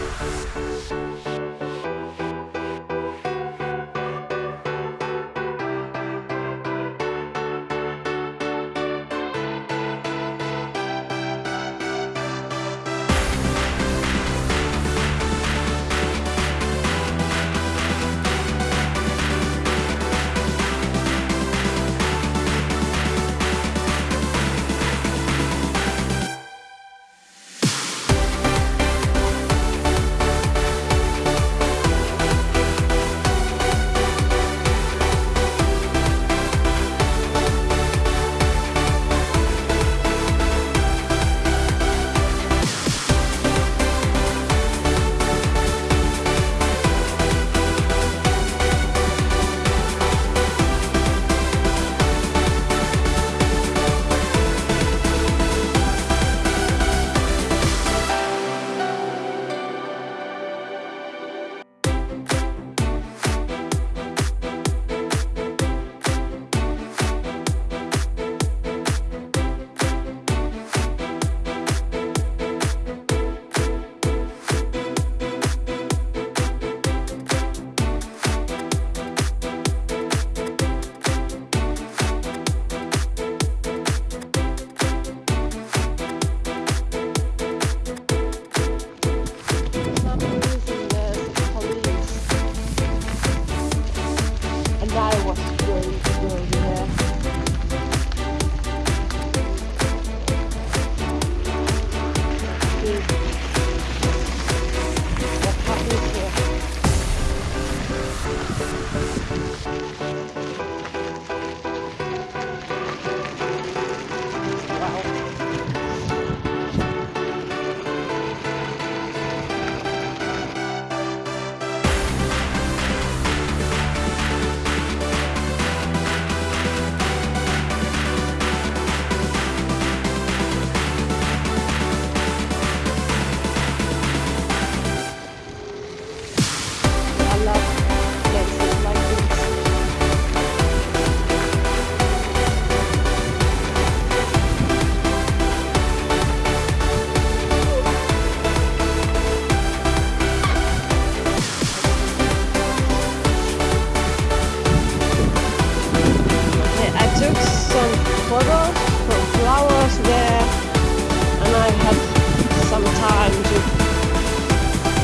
ハハハハ!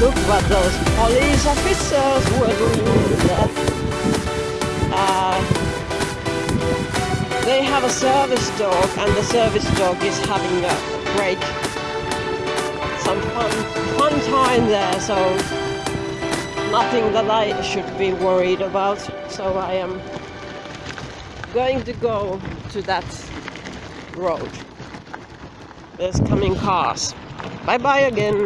Look what those police officers were doing. Uh, they have a service dog and the service dog is having a break. Some fun, fun time there, so nothing that I should be worried about. So I am going to go to that road. There's coming cars. Bye bye again.